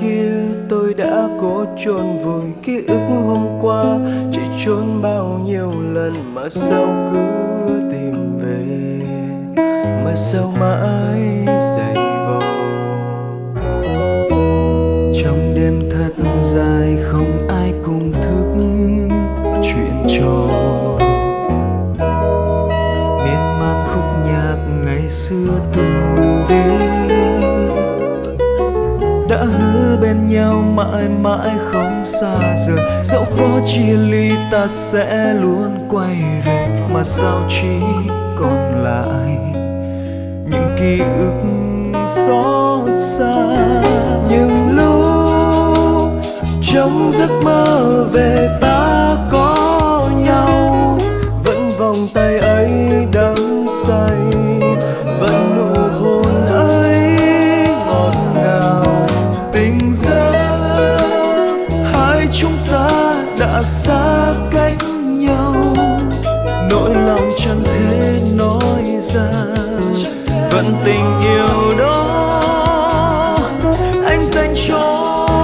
kia, tôi đã cố chôn vùi ký ức hôm qua. Chỉ trốn bao nhiêu lần mà sao cứ tìm về, mà sao mãi dày vò. Trong đêm thật dài không nhau mãi mãi không xa rời. Dẫu có chia ly ta sẽ luôn quay về, mà sao chỉ còn lại những ký ức xót xa. Những lúc trong giấc mơ về ta vẫn tình yêu đó. Anh dành cho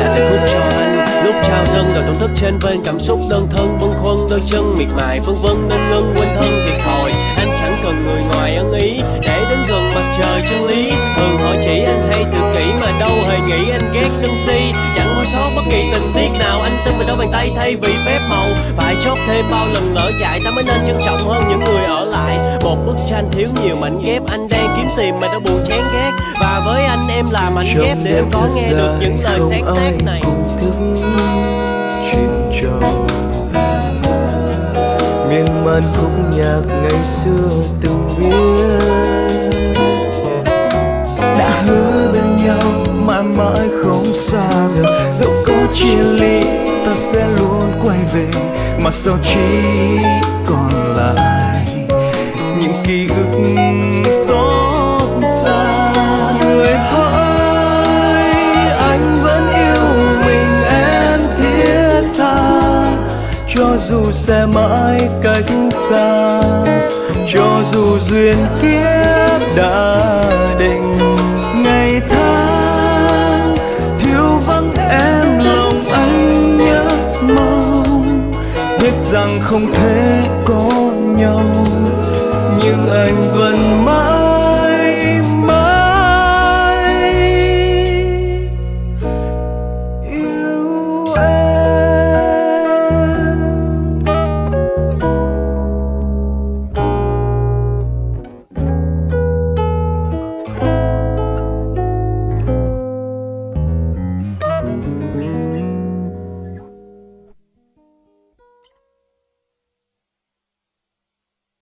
là tình khúc cho anh. lúc trao dâng đời tổn thức trên bên cảm xúc đơn thân bâng khuâng đôi chân miệt mài vân vân nên ngân quên thân thiệt thòi. Anh chẳng cần người ngoài ân ý để đến gần mặt trời chân lý. Thường hỏi chỉ anh hay đâu hề nghĩ anh ghét sân si. Chẳng bỏ sót bất kỳ tình tiết nào. Anh tin vào đôi bàn tay thay vì phép màu. Phải chót thêm bao lần lỡ chạy. Ta mới nên trân trọng hơn những người ở lại. Một bức tranh thiếu nhiều mảnh ghép. Anh đang kiếm tìm mà đã buồn chán ghét. Và với anh em là mảnh ghép để em có nghe được những lời sáng tác này. miên man khúc nhạc ngày xưa từng viết mãi mãi không xa rời dẫu có chia ly, ta sẽ luôn quay về, mà sao chỉ còn lại những ký ức xót xa. Người hỡi, anh vẫn yêu mình, em thiết tha. Cho dù sẽ mãi cách xa, cho dù duyên kiếp đã rằng không thể có nhau nhưng anh vẫn